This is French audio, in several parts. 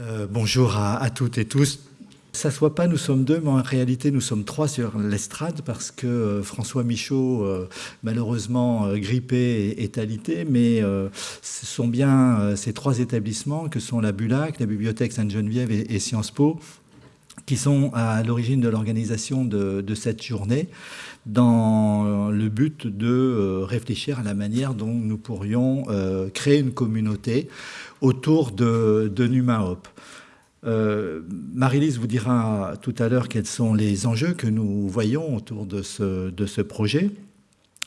Euh, bonjour à, toutes et tous. Ça ne soit pas, nous sommes deux, mais en réalité, nous sommes trois sur l'estrade parce que euh, François Michaud, euh, malheureusement grippé, est, alité. Mais ce sont bien ces trois établissements que sont la Bulac, la Bibliothèque Sainte-Geneviève et, Sciences Po qui sont à l'origine de l'organisation de, cette journée dans le but de réfléchir à la manière dont nous pourrions créer une communauté autour de, de. Euh, Marie-Lise vous dira tout à l'heure quels sont les enjeux que nous voyons autour de ce, projet.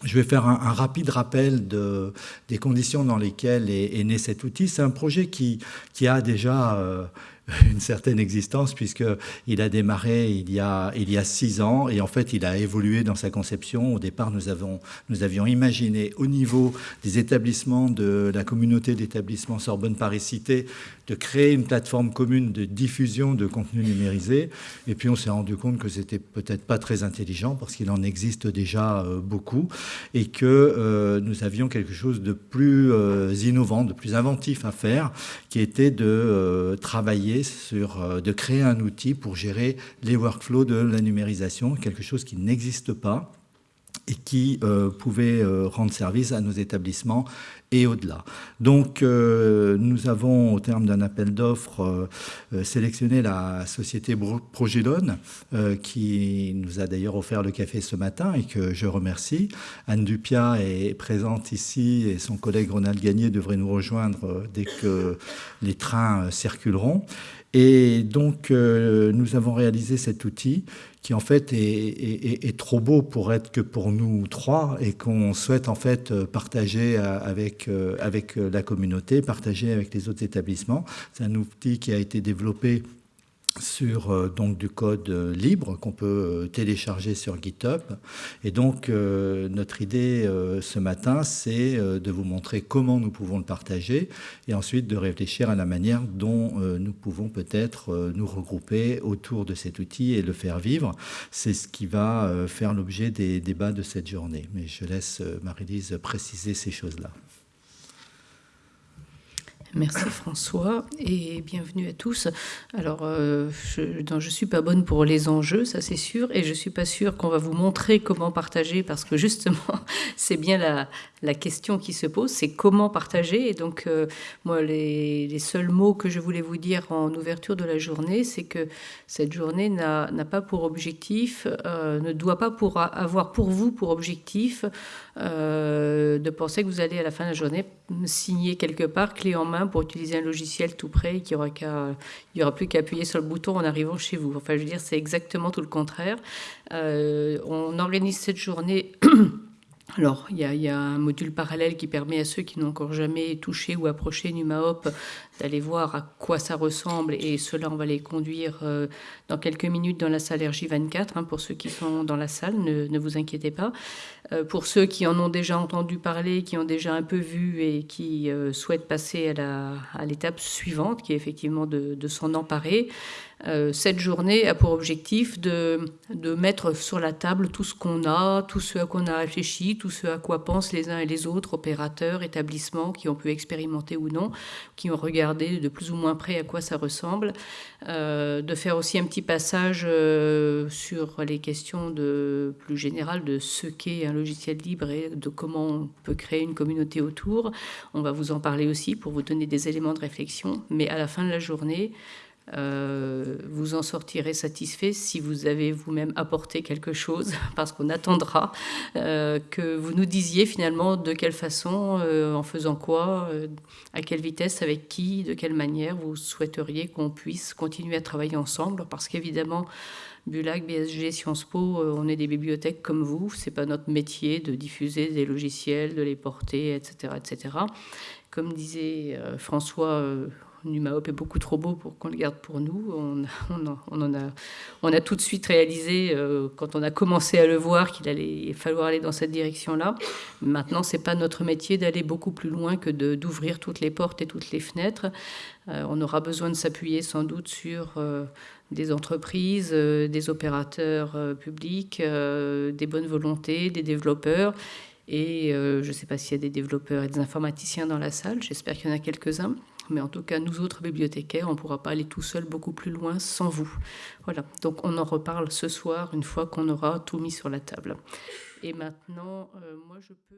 Je vais faire un, rapide rappel de, des conditions dans lesquelles est, né cet outil. C'est un projet qui, qui a déjà euh, une certaine existence puisqu'il a démarré il y a, il y a six ans et en fait il a évolué dans sa conception. Au départ, nous, avons, nous avions imaginé au niveau des établissements de la communauté d'établissements Sorbonne Paris Cité de créer une plateforme commune de diffusion de contenu numérisé. Et puis on s'est rendu compte que c'était peut-être pas très intelligent parce qu'il en existe déjà euh, beaucoup et que euh, nous avions quelque chose de plus euh, innovant, de plus inventif à faire, qui était de travailler sur, euh, de créer un outil pour gérer les workflows de la numérisation, quelque chose qui n'existe pas et qui euh, pouvait euh, rendre service à nos établissements et au-delà. Donc euh, nous avons, au terme d'un appel d'offres, euh, sélectionné la société Progélone, qui nous a d'ailleurs offert le café ce matin et que je remercie. Anne Dupia est présente ici et son collègue Ronald Gagné devrait nous rejoindre dès que les trains circuleront. Et donc, euh, nous avons réalisé cet outil qui, en fait, est, est, trop beau pour être que pour nous trois et qu'on souhaite, en fait, partager avec, euh, avec la communauté, partager avec les autres établissements. C'est un outil qui a été développé sur euh, donc du code euh, libre qu'on peut euh, télécharger sur GitHub. Et donc notre idée ce matin, c'est de vous montrer comment nous pouvons le partager et ensuite de réfléchir à la manière dont nous pouvons peut-être nous regrouper autour de cet outil et le faire vivre. C'est ce qui va faire l'objet des débats de cette journée. Mais je laisse Marie-Lise préciser ces choses-là. Merci François et bienvenue à tous. Alors, euh, je ne suis pas bonne pour les enjeux, ça c'est sûr, et je ne suis pas sûre qu'on va vous montrer comment partager parce que justement, c'est bien la, la question qui se pose, c'est comment partager. Et donc, euh, moi, les, seuls mots que je voulais vous dire en ouverture de la journée, c'est que cette journée n'a pas pour objectif, euh, ne doit pas avoir pour vous pour objectif de penser que vous allez à la fin de la journée signer quelque part, clé en main, pour utiliser un logiciel tout prêt et qu'il n'y aura plus qu'à appuyer sur le bouton en arrivant chez vous. Enfin, je veux dire, c'est exactement tout le contraire. Euh, on organise cette journée Alors, il y, a, y, a, un module parallèle qui permet à ceux qui n'ont encore jamais touché ou approché NumaHop d'aller voir à quoi ça ressemble. Et cela, on va les conduire euh, dans quelques minutes dans la salle RJ24. Hein, pour ceux qui sont dans la salle, ne, ne vous inquiétez pas. Euh, pour ceux qui en ont déjà entendu parler, qui ont déjà un peu vu et qui euh, souhaitent passer à l'étape suivante, qui est effectivement de, de s'en emparer, cette journée a pour objectif de, de, mettre sur la table tout ce qu'on a, tout ce à quoi on a réfléchi, tout ce à quoi pensent les uns et les autres, opérateurs, établissements qui ont pu expérimenter ou non, qui ont regardé de plus ou moins près à quoi ça ressemble, euh, de faire aussi un petit passage euh, sur les questions de, plus générales de ce qu'est un logiciel libre et de comment on peut créer une communauté autour. On va vous en parler aussi pour vous donner des éléments de réflexion, mais à la fin de la journée, euh, vous en sortirez satisfait si vous avez vous-même apporté quelque chose, parce qu'on attendra euh, que vous nous disiez finalement de quelle façon, euh, en faisant quoi, à quelle vitesse, avec qui, de quelle manière vous souhaiteriez qu'on puisse continuer à travailler ensemble, parce qu'évidemment, Bulac, BSG, Sciences Po, on est des bibliothèques comme vous, c'est pas notre métier de diffuser des logiciels, de les porter, etc. etc. Comme disait François, NumaHop est beaucoup trop beau pour qu'on le garde pour nous. On, a, tout de suite réalisé, euh, quand on a commencé à le voir, qu'il allait falloir aller dans cette direction-là. Maintenant, ce n'est pas notre métier d'aller beaucoup plus loin que d'ouvrir toutes les portes et toutes les fenêtres. Euh, on aura besoin de s'appuyer sans doute sur euh, des entreprises, des opérateurs publics, des bonnes volontés, des développeurs. Et je ne sais pas s'il y a des développeurs et des informaticiens dans la salle, j'espère qu'il y en a quelques-uns. Mais en tout cas, nous autres bibliothécaires, on ne pourra pas aller tout seul beaucoup plus loin sans vous. Voilà, donc on en reparle ce soir une fois qu'on aura tout mis sur la table. Et maintenant, euh, moi je peux...